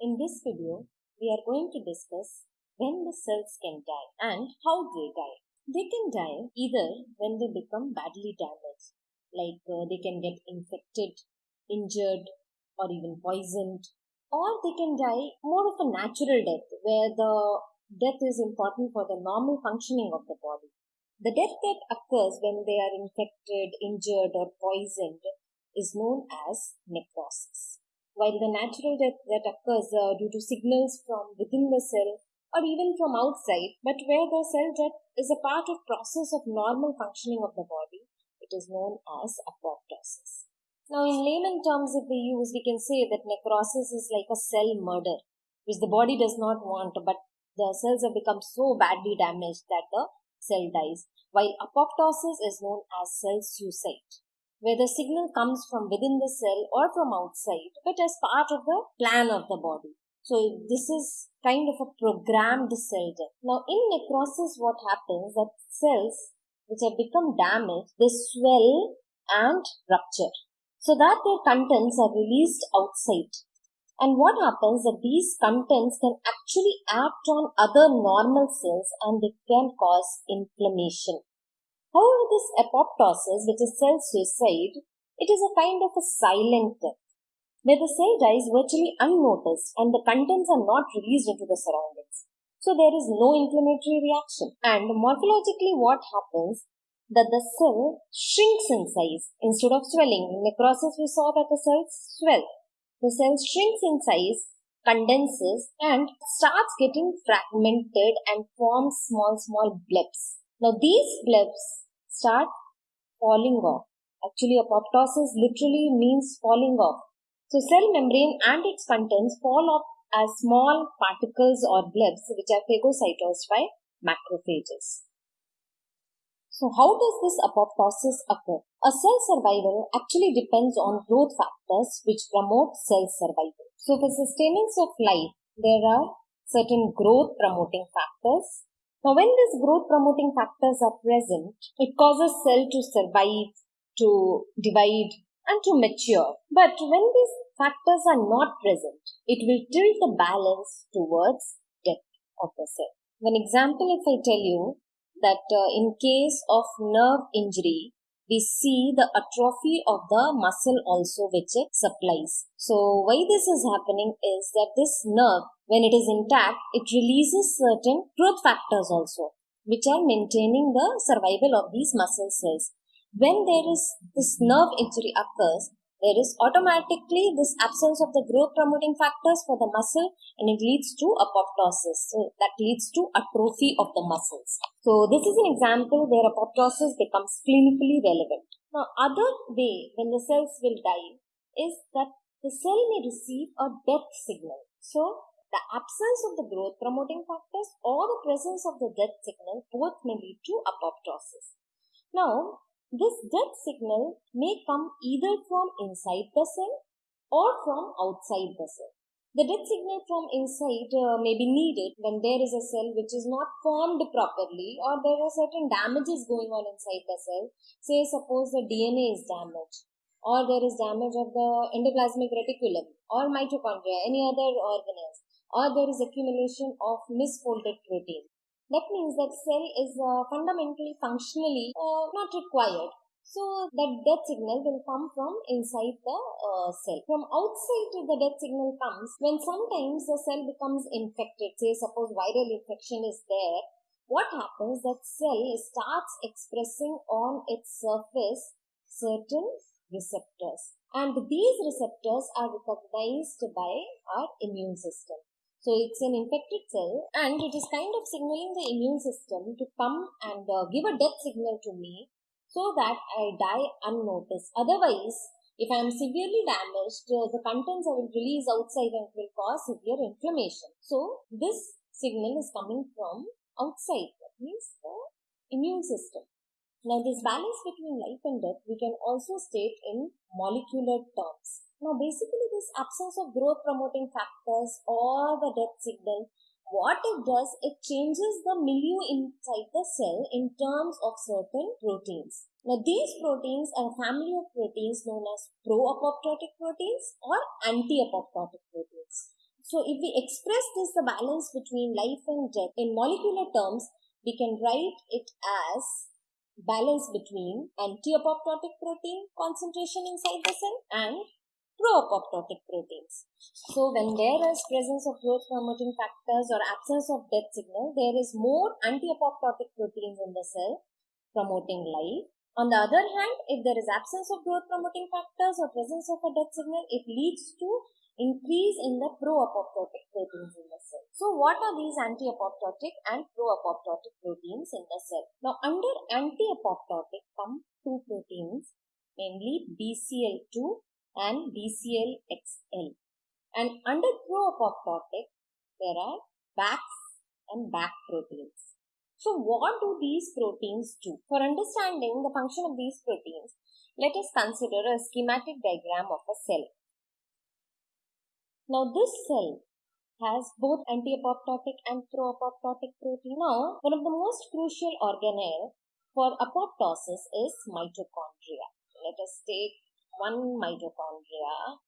In this video, we are going to discuss when the cells can die and how they die. They can die either when they become badly damaged, like uh, they can get infected, injured, or even poisoned, or they can die more of a natural death where the death is important for the normal functioning of the body. The death that occurs when they are infected, injured, or poisoned is known as necrosis while the natural death that occurs uh, due to signals from within the cell or even from outside, but where the cell death is a part of process of normal functioning of the body, it is known as apoptosis. Now, in layman terms, if we use, we can say that necrosis is like a cell murder, which the body does not want, but the cells have become so badly damaged that the cell dies, while apoptosis is known as cell suicide where the signal comes from within the cell or from outside, but as part of the plan of the body. So this is kind of a programmed cell death. Now in necrosis, what happens that cells which have become damaged, they swell and rupture so that their contents are released outside. And what happens that these contents can actually act on other normal cells and they can cause inflammation. However, this apoptosis, which is cell suicide, it is a kind of a silent death, where the cell dies virtually unnoticed and the contents are not released into the surroundings. So there is no inflammatory reaction. And morphologically what happens that the cell shrinks in size instead of swelling. In necrosis we saw that the cells swell. The cell shrinks in size, condenses and starts getting fragmented and forms small small blebs. Now these blebs start falling off. Actually, apoptosis literally means falling off. So cell membrane and its contents fall off as small particles or blebs which are phagocytosed by macrophages. So how does this apoptosis occur? A cell survival actually depends on growth factors which promote cell survival. So for sustenance of life, there are certain growth promoting factors now, when these growth promoting factors are present, it causes cell to survive, to divide, and to mature. But when these factors are not present, it will tilt the balance towards death of the cell. One example, if I tell you that uh, in case of nerve injury, we see the atrophy of the muscle also which it supplies. So why this is happening is that this nerve when it is intact, it releases certain growth factors also, which are maintaining the survival of these muscle cells. When there is this nerve injury occurs, there is automatically this absence of the growth promoting factors for the muscle and it leads to apoptosis. So that leads to atrophy of the muscles. So this is an example where apoptosis becomes clinically relevant. Now other way when the cells will die is that the cell may receive a death signal. So the absence of the growth promoting factors or the presence of the death signal both may lead to apoptosis. Now, this death signal may come either from inside the cell or from outside the cell. The death signal from inside uh, may be needed when there is a cell which is not formed properly or there are certain damages going on inside the cell. Say suppose the DNA is damaged or there is damage of the endoplasmic reticulum or mitochondria, any other organelles or there is accumulation of misfolded protein. That means that cell is uh, fundamentally functionally uh, not required. So that death signal will come from inside the uh, cell. From outside the death signal comes when sometimes the cell becomes infected. Say suppose viral infection is there. What happens that cell starts expressing on its surface certain receptors and these receptors are recognized by our immune system. So it's an infected cell and it is kind of signaling the immune system to come and uh, give a death signal to me so that I die unnoticed. Otherwise, if I am severely damaged, uh, the contents I will release outside and it will cause severe inflammation. So this signal is coming from outside. That means the immune system. Now this balance between life and death we can also state in molecular terms. Now, basically, this absence of growth promoting factors or the death signal, what it does, it changes the milieu inside the cell in terms of certain proteins. Now, these proteins are a family of proteins known as pro-apoptotic proteins or anti-apoptotic proteins. So if we express this the balance between life and death in molecular terms, we can write it as balance between anti-apoptotic protein concentration inside the cell and pro-apoptotic proteins. So when there is presence of growth promoting factors or absence of death signal, there is more anti-apoptotic proteins in the cell promoting life. On the other hand, if there is absence of growth promoting factors or presence of a death signal, it leads to increase in the pro-apoptotic proteins in the cell. So what are these anti-apoptotic and pro-apoptotic proteins in the cell? Now under anti-apoptotic come two proteins namely BCL2 and BCLXL. And under pro-apoptotic there are BAX and BAK proteins. So what do these proteins do? For understanding the function of these proteins, let us consider a schematic diagram of a cell. Now this cell has both anti-apoptotic and pro-apoptotic protein. Now, one of the most crucial organelle for apoptosis is mitochondria. Let us take one mitochondria.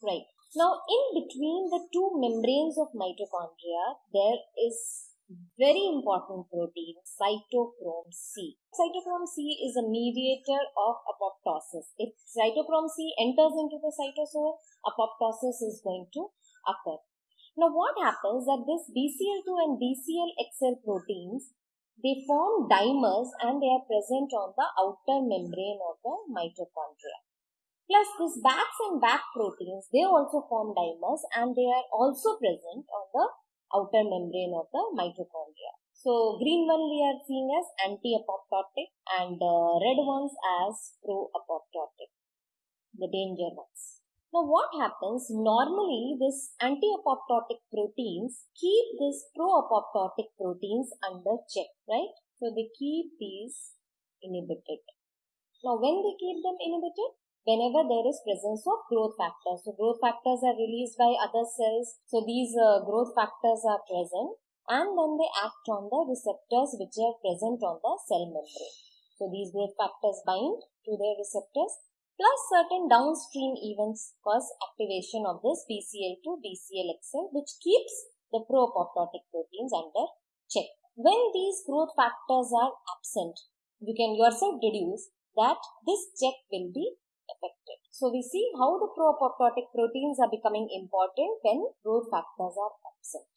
Right. Now, in between the two membranes of mitochondria, there is very important protein, cytochrome C. Cytochrome C is a mediator of apoptosis. If cytochrome C enters into the cytosol, apoptosis is going to occur. Now what happens that this BCL2 and BCLXL proteins, they form dimers and they are present on the outer membrane of the mitochondria. Plus these BAX and BAK proteins, they also form dimers and they are also present on the outer membrane of the mitochondria. So green one we are seeing as anti-apoptotic and uh, red ones as pro-apoptotic, the danger ones. Now what happens, normally this anti-apoptotic proteins keep this pro-apoptotic proteins under check, right? So they keep these inhibited. Now when they keep them inhibited? Whenever there is presence of growth factors. So growth factors are released by other cells. So these uh, growth factors are present and then they act on the receptors which are present on the cell membrane. So these growth factors bind to their receptors plus certain downstream events cause activation of this BCL2, BCLXL which keeps the pro-apoptotic proteins under check. When these growth factors are absent, you can yourself deduce that this check will be affected. So we see how the pro-apoptotic proteins are becoming important when growth factors are absent.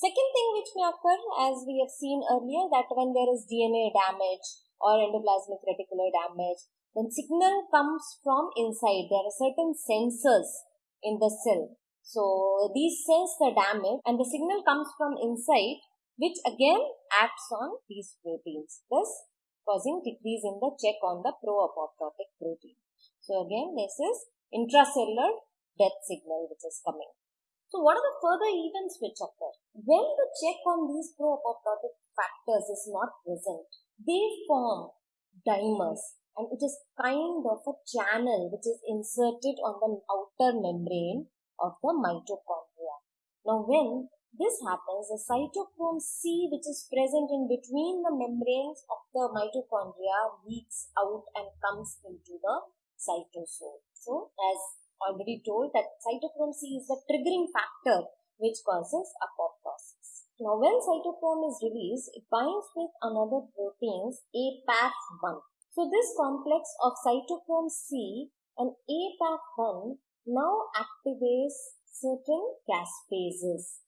Second thing which may occur as we have seen earlier that when there is DNA damage or endoplasmic reticular damage when signal comes from inside, there are certain sensors in the cell. So these sense the damage and the signal comes from inside which again acts on these proteins, thus causing decrease in the check on the pro-apoptotic protein. So again this is intracellular death signal which is coming. So what are the further events which occur? When the check on these pro-apoptotic factors is not present, they form dimers and it is kind of a channel which is inserted on the outer membrane of the mitochondria. Now when this happens, the cytochrome C which is present in between the membranes of the mitochondria leaks out and comes into the cytosol. So as already told that cytochrome C is the triggering factor which causes apoptosis. Now when cytochrome is released, it binds with another proteins APAF1 so this complex of cytochrome C and APAF1 now activates certain caspases.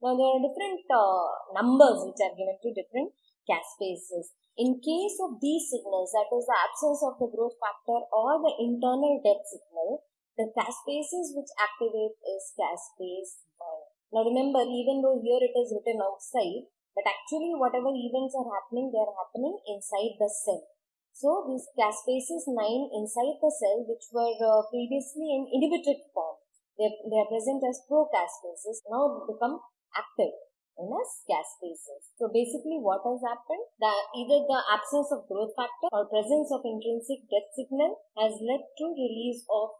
Now there are different uh, numbers which are given to different caspases. In case of these signals, that is the absence of the growth factor or the internal death signal, the caspases which activate is caspase 1. Now remember, even though here it is written outside, but actually whatever events are happening, they are happening inside the cell. So these caspases 9 inside the cell which were uh, previously in inhibited form, they, they are present as pro-caspases, now become active in as caspases. So basically what has happened? The, either the absence of growth factor or presence of intrinsic death signal has led to release of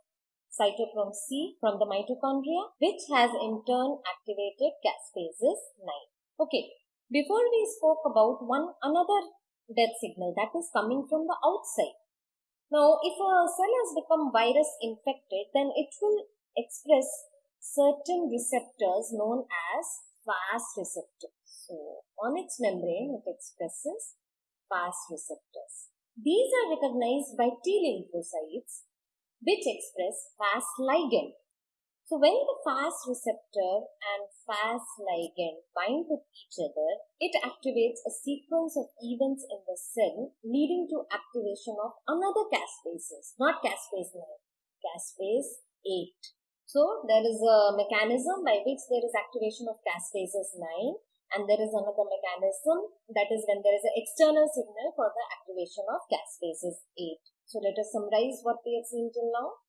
cytochrome C from the mitochondria which has in turn activated caspases 9. Okay, before we spoke about one another death signal that is coming from the outside. Now, if a cell has become virus infected, then it will express certain receptors known as Fas receptors. So, on its membrane, it expresses Fas receptors. These are recognized by T lymphocytes, which express Fas ligand. So, when the Fas receptor and Fas ligand bind with each other, it activates a sequence of events in the cell leading to activation of another caspases, not caspase 9, caspase 8. So, there is a mechanism by which there is activation of caspases 9 and there is another mechanism that is when there is an external signal for the activation of caspases 8. So, let us summarize what we have seen till now.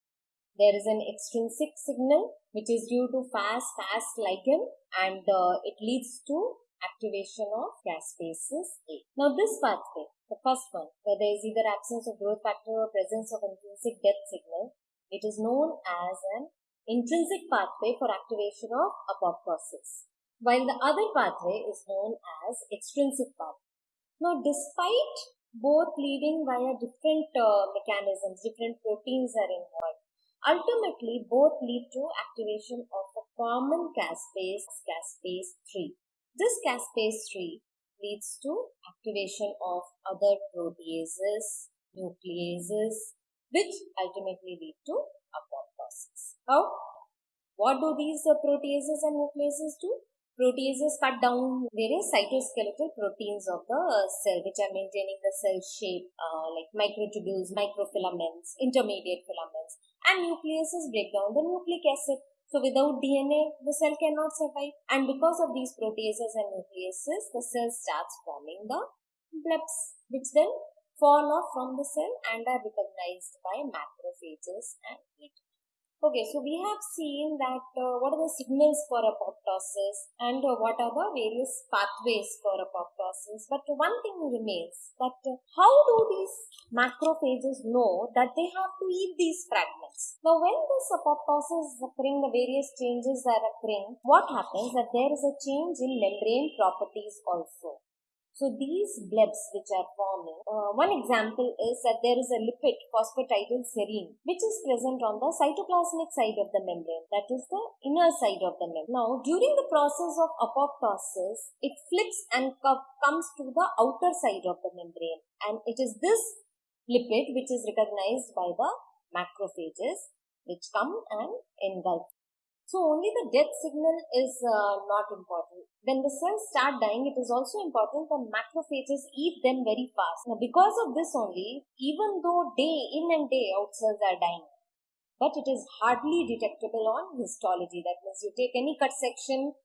There is an extrinsic signal which is due to Fas Fas ligand and uh, it leads to activation of caspases 8. Now this pathway, the first one, where there is either absence of growth factor or presence of intrinsic death signal, it is known as an intrinsic pathway for activation of apoptosis, while the other pathway is known as extrinsic pathway. Now despite both leading via different uh, mechanisms, different proteins are involved, Ultimately, both lead to activation of a common caspase, caspase 3. This caspase 3 leads to activation of other proteases, nucleases, which ultimately lead to apoptosis. How? What do these proteases and nucleases do? Proteases cut down various cytoskeletal proteins of the cell which are maintaining the cell shape uh, like microtubules, microfilaments, intermediate filaments and nucleases break down the nucleic acid. So without DNA, the cell cannot survive. And because of these proteases and nucleases, the cell starts forming the blebs, which then fall off from the cell and are recognized by macrophages and. Okay, so we have seen that uh, what are the signals for apoptosis and uh, what are the various pathways for apoptosis. But one thing remains that uh, how do these macrophages know that they have to eat these fragments? Now, when this apoptosis is occurring, the various changes are occurring, what happens that there is a change in membrane properties also. So these blebs which are forming, uh, one example is that there is a lipid phosphatidylserine which is present on the cytoplasmic side of the membrane, that is the inner side of the membrane. Now during the process of apoptosis, it flips and comes to the outer side of the membrane and it is this lipid which is recognized by the macrophages which come and engulf so only the death signal is uh, not important. When the cells start dying, it is also important that macrophages eat them very fast. Now because of this only, even though day in and day out cells are dying, but it is hardly detectable on histology. That means you take any cut section,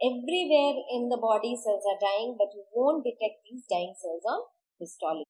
everywhere in the body cells are dying, but you won't detect these dying cells on histology.